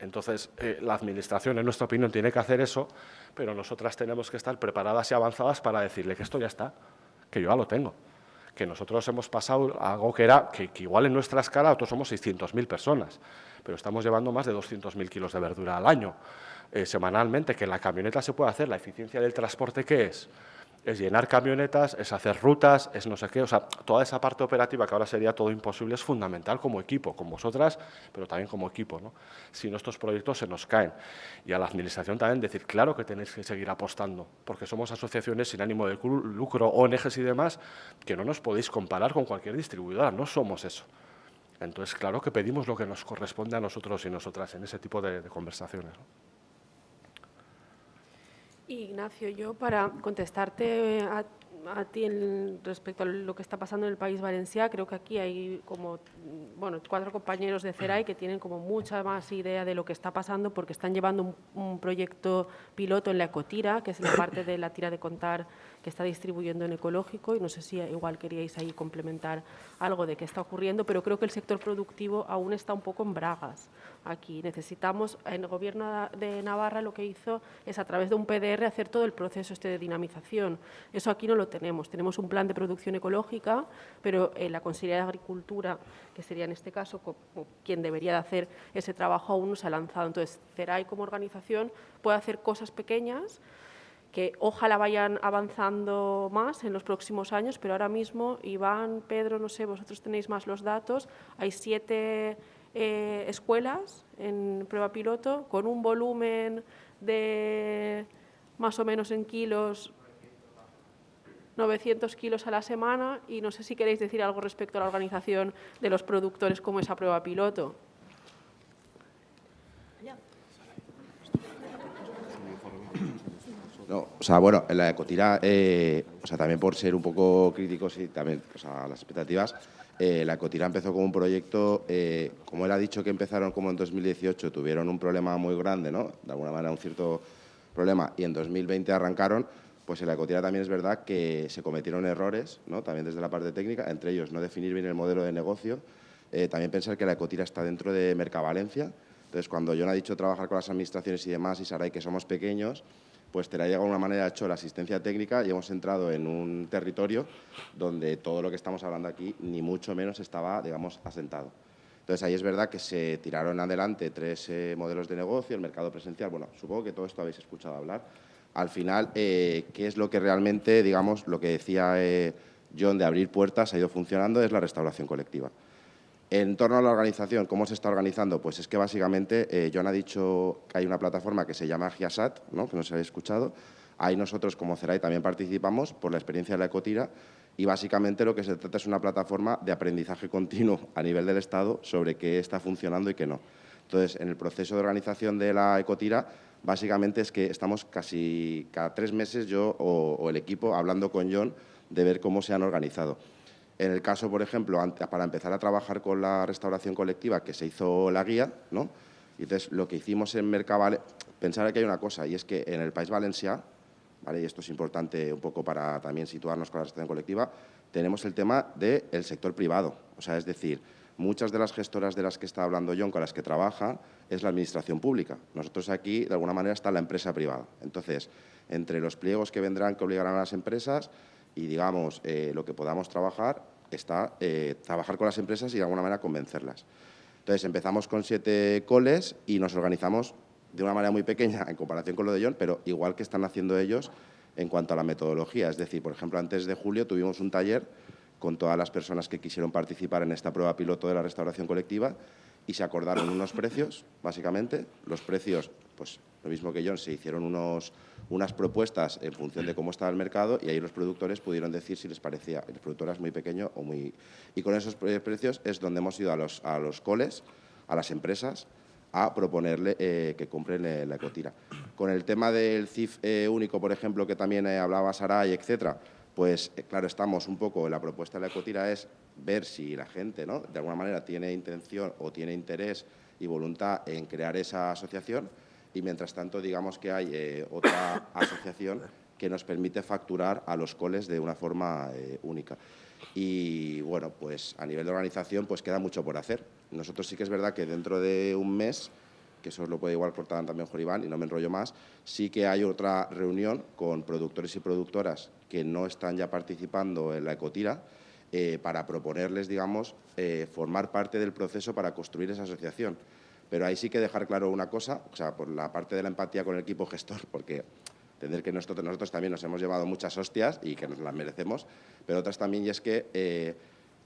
Speaker 3: Entonces, eh, la Administración, en nuestra opinión, tiene que hacer eso, pero nosotras tenemos que estar preparadas y avanzadas para decirle que esto ya está, que yo ya lo tengo. Que nosotros hemos pasado algo que era, que, igual en nuestra escala nosotros somos 600.000 personas, pero estamos llevando más de 200.000 kilos de verdura al año. Eh, semanalmente, que la camioneta se puede hacer, la eficiencia del transporte, ¿qué es? Es llenar camionetas, es hacer rutas, es no sé qué, o sea, toda esa parte operativa que ahora sería todo imposible es fundamental como equipo, con vosotras, pero también como equipo, ¿no? Si no, estos proyectos se nos caen. Y a la Administración también decir, claro que tenéis que seguir apostando, porque somos asociaciones sin ánimo de lucro, ONGs y demás, que no nos podéis comparar con cualquier distribuidora, no somos eso. Entonces, claro que pedimos lo que nos corresponde a nosotros y nosotras en ese tipo de, de conversaciones.
Speaker 1: Ignacio, yo para contestarte a, ti respecto a lo que está pasando en el país valenciano, creo que aquí hay como bueno, cuatro compañeros de CERAI que tienen como mucha más idea de lo que está pasando porque están llevando un proyecto piloto en la ecotira, que es la parte de la tira de contar que está distribuyendo en ecológico y no sé si igual queríais ahí complementar algo de qué está ocurriendo, pero creo que el sector productivo aún está un poco en bragas aquí. Necesitamos, el Gobierno de Navarra lo que hizo es a través de un PDR hacer todo el proceso este de dinamización. Eso aquí no lo tenemos. Tenemos un plan de producción ecológica, pero en la Consejería de Agricultura, que sería en este caso quien debería de hacer ese trabajo, aún no se ha lanzado. Entonces, CERAI como organización puede hacer cosas pequeñas que ojalá vayan avanzando más en los próximos años, pero ahora mismo, Iván, Pedro, no sé, vosotros tenéis más los datos, hay siete eh, escuelas en prueba piloto con un volumen de más o menos en kilos 900 kilos a la semana y no sé si queréis decir algo respecto a la organización de los productores como esa prueba piloto.
Speaker 7: No, o sea, bueno, en la ecotira, eh, o sea, también por ser un poco críticos y también o sea, las expectativas, eh, la ecotira empezó como un proyecto, eh, como él ha dicho que empezaron como en 2018, tuvieron un problema muy grande, ¿no? De alguna manera un cierto problema, y en 2020 arrancaron, pues en la ecotira también es verdad que se cometieron errores, ¿no? También desde la parte técnica, entre ellos no definir bien el modelo de negocio, también pensar que la ecotira está dentro de Mercavalencia, entonces cuando John ha dicho trabajar con las administraciones y demás, y Saray que somos pequeños, pues te la de alguna manera hecho la asistencia técnica y hemos entrado en un territorio donde todo lo que estamos hablando aquí ni mucho menos estaba, digamos, asentado. Entonces ahí es verdad que se tiraron adelante tres eh, modelos de negocio, el mercado presencial, bueno, supongo que todo esto habéis escuchado hablar. Al final, eh, ¿qué es lo que realmente, digamos, lo que decía eh, John de abrir puertas ha ido funcionando? Es la restauración colectiva. En torno a la organización, ¿cómo se está organizando? Pues es que básicamente eh, John ha dicho que hay una plataforma que se llama Giasat, ¿no? que no se habéis escuchado. Ahí nosotros como CERAI también participamos por la experiencia de la ecotira y básicamente lo que se trata es una plataforma de aprendizaje continuo a nivel del Estado sobre qué está funcionando y qué no. Entonces, en el proceso de organización de la ecotira, básicamente es que estamos casi cada tres meses yo o el equipo hablando con John de ver cómo se han organizado. En el caso, por ejemplo, para empezar a trabajar con la restauración colectiva, que se hizo la guía, ¿no? Y entonces lo que hicimos en Mercavale, pensar que hay una cosa, y es que en el País Valencia, ¿vale? y esto es importante un poco para también situarnos con la restauración colectiva, tenemos el tema del sector privado. O sea, es decir, muchas de las gestoras de las que está hablando John, con las que trabaja, es la administración pública. Nosotros aquí, de alguna manera, está la empresa privada. Entonces, entre los pliegos que vendrán, que obligarán a las empresas, y, digamos, eh, lo que podamos trabajar está eh, trabajar con las empresas y de alguna manera convencerlas. Entonces, empezamos con siete coles y nos organizamos de una manera muy pequeña en comparación con lo de John, pero igual que están haciendo ellos en cuanto a la metodología. Es decir, por ejemplo, antes de julio tuvimos un taller con todas las personas que quisieron participar en esta prueba piloto de la restauración colectiva y se acordaron unos precios, básicamente. Los precios, pues lo mismo que John, se hicieron unos, unas propuestas en función de cómo estaba el mercado y ahí los productores pudieron decir si les parecía, el productor es muy pequeño o muy... Y con esos precios es donde hemos ido a los, a los coles, a las empresas, a proponerle eh, que compren eh, la ecotira. Con el tema del CIF eh, único, por ejemplo, que también hablaba Saray, etcétera, pues claro, estamos un poco, la propuesta de la ecotira es ver si la gente, ¿no? de alguna manera, tiene intención o tiene interés y voluntad en crear esa asociación y, mientras tanto, digamos que hay otra asociación que nos permite facturar a los coles de una forma única. Y, bueno, pues a nivel de organización, pues queda mucho por hacer. Nosotros sí que es verdad que dentro de un mes, que eso lo puede igual cortar también Joribán y no me enrollo más, sí que hay otra reunión con productores y productoras que no están ya participando en la ecotira eh, para proponerles, digamos, eh, formar parte del proceso para construir esa asociación. Pero ahí sí que dejar claro una cosa, o sea, por la parte de la empatía con el equipo gestor, porque entender que nosotros, nosotros también nos hemos llevado muchas hostias y que nos las merecemos, pero otras también, y es que eh,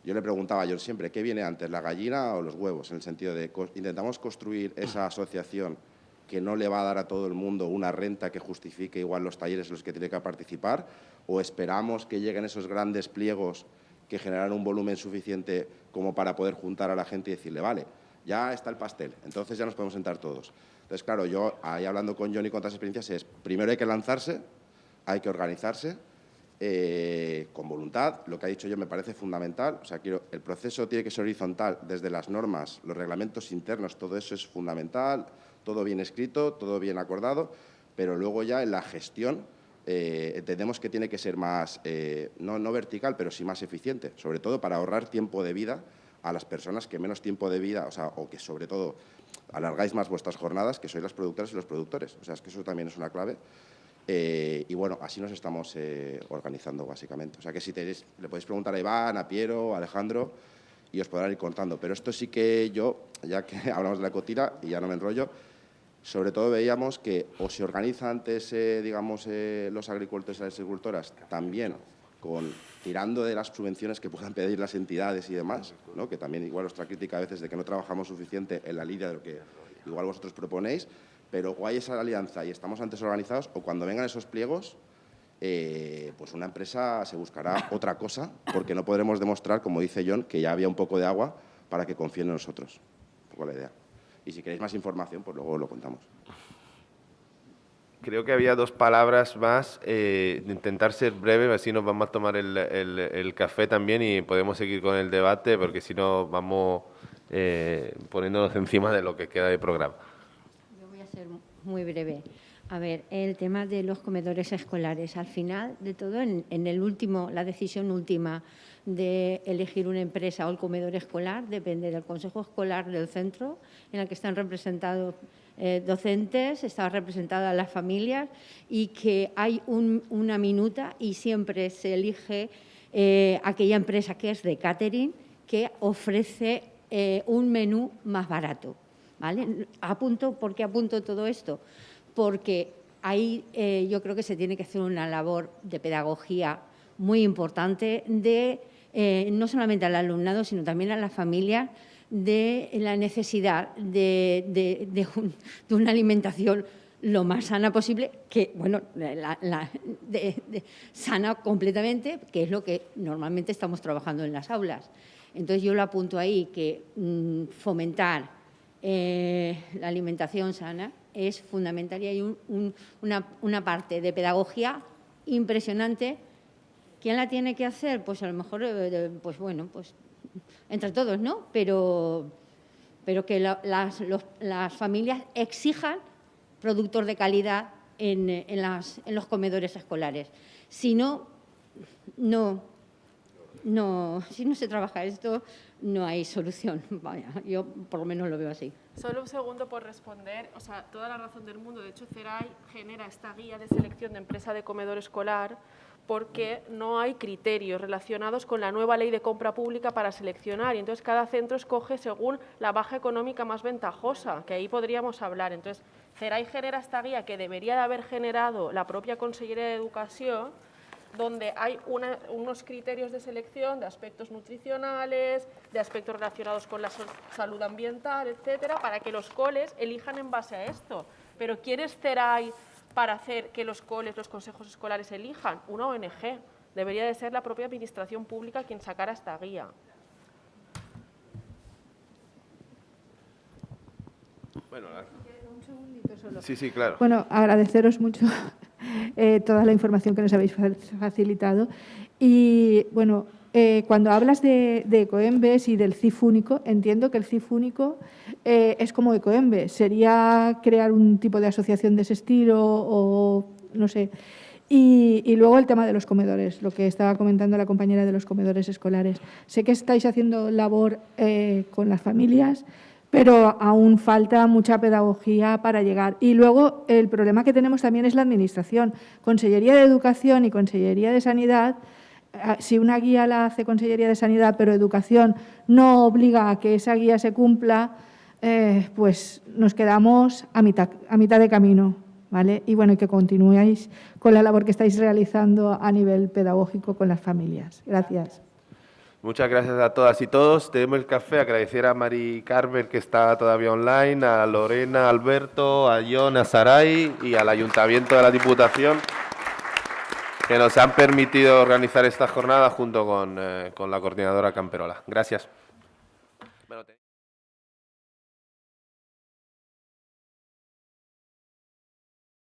Speaker 7: yo le preguntaba a John siempre, ¿qué viene antes, la gallina o los huevos? En el sentido de, intentamos construir esa asociación que no le va a dar a todo el mundo una renta que justifique igual los talleres en los que tiene que participar, o esperamos que lleguen esos grandes pliegos que generan un volumen suficiente como para poder juntar a la gente y decirle, vale, ya está el pastel, entonces ya nos podemos sentar todos. Entonces, claro, yo ahí hablando con John y con otras experiencias es, primero hay que lanzarse, hay que organizarse, eh, con voluntad. Lo que ha dicho yo me parece fundamental. O sea, quiero, el proceso tiene que ser horizontal desde las normas, los reglamentos internos, todo eso es fundamental, todo bien escrito, todo bien acordado, pero luego ya en la gestión eh, entendemos que tiene que ser más, eh, no, no vertical, pero sí más eficiente, sobre todo para ahorrar tiempo de vida a las personas que menos tiempo de vida, o sea, o que sobre todo alargáis más vuestras jornadas, que sois las productoras y los productores. O sea, es que eso también es una clave. Eh, y bueno, así nos estamos eh, organizando básicamente. O sea que si tenéis, le podéis preguntar a Iván, a Piero, a Alejandro y os podrán ir contando. Pero esto sí que yo, ya que hablamos de la cotira y ya no me enrollo, sobre todo veíamos que o se organizan antes, eh, digamos, los agricultores y las agricultoras también con tirando de las subvenciones que puedan pedir las entidades y demás, que también igual nuestra crítica a veces de que no trabajamos suficiente en la línea de lo que igual vosotros proponéis, pero o hay esa alianza y estamos antes organizados, o cuando vengan esos pliegos, eh, pues una empresa se buscará otra cosa, porque no podremos demostrar, como dice John, que ya había un poco de agua para que confíen en nosotros. Un poco la idea. Y si queréis más información, pues luego lo contamos.
Speaker 2: Creo que había dos palabras más, eh, intentar ser breve, así nos vamos a tomar el, el, café también y podemos seguir con el debate, porque si no vamos eh, poniéndonos encima de lo que queda de programa
Speaker 8: muy breve. A ver, el tema de los comedores escolares. Al final de todo, en, el último, la decisión última de elegir una empresa o el comedor escolar depende del consejo escolar del centro, en el que están representados eh, docentes, están representadas las familias y que hay una minuta y siempre se elige eh, aquella empresa que es de catering que ofrece eh, un menú más barato. ¿vale? Apunto, ¿Por qué apunto todo esto? Porque ahí yo creo que se tiene que hacer una labor de pedagogía muy importante de no solamente al alumnado, sino también a las familias de la necesidad de, una alimentación lo más sana posible, que, bueno, sana completamente, que es lo que normalmente estamos trabajando en las aulas. Entonces yo lo apunto ahí, que mm, fomentar eh, la alimentación sana es fundamental y hay una, parte de pedagogía impresionante. ¿Quién la tiene que hacer? Pues a lo mejor, eh, pues bueno, pues entre todos, ¿no? Pero, pero que las, familias exijan productos de calidad en, en los comedores escolares. Si no, no, no, si no se trabaja esto, no hay solución. Vaya, yo por lo menos lo veo así.
Speaker 1: Solo un segundo por responder. O sea, toda la razón del mundo. De hecho, CERAI genera esta guía de selección de empresa de comedor escolar porque no hay criterios relacionados con la nueva ley de compra pública para seleccionar y entonces cada centro escoge según la baja económica más ventajosa, que ahí podríamos hablar. Entonces, CERAI genera esta guía que debería de haber generado la propia Consellería de Educación donde hay unos criterios de selección de aspectos nutricionales, de aspectos relacionados con la salud ambiental, etcétera, para que los coles elijan en base a esto. Pero ¿quién es CERAI para hacer que los coles, los consejos escolares elijan? Una ONG. Debería de ser la propia administración pública quien sacara esta guía.
Speaker 2: Bueno, un segundito solo. Sí, sí, claro.
Speaker 9: Bueno, agradeceros mucho eh, toda la información que nos habéis facilitado. Y bueno, eh, cuando hablas de, Ecoembes y del CIF único, entiendo que el CIF único eh, es como Ecoembes. ¿Sería crear un tipo de asociación de ese estilo o no sé? Y, luego el tema de los comedores, lo que estaba comentando la compañera de los comedores escolares. Sé que estáis haciendo labor con las familias, pero aún falta mucha pedagogía para llegar. Y luego el problema que tenemos también es la Administración. Consellería de Educación y Consellería de Sanidad, eh, si una guía la hace Consellería de Sanidad, pero Educación no obliga a que esa guía se cumpla, eh, pues nos quedamos a mitad, a mitad de camino. ¿vale? Y bueno, que continuéis con la labor que estáis realizando a nivel pedagógico con las familias. Gracias.
Speaker 2: Muchas gracias a todas y todos. Tenemos el café. Agradecer a Mari Carver, que está todavía online, a Lorena, Alberto, a John, a Saray y al Ayuntamiento de la Diputación, que nos han permitido organizar esta jornada junto con, eh, con la coordinadora Camperola. Gracias.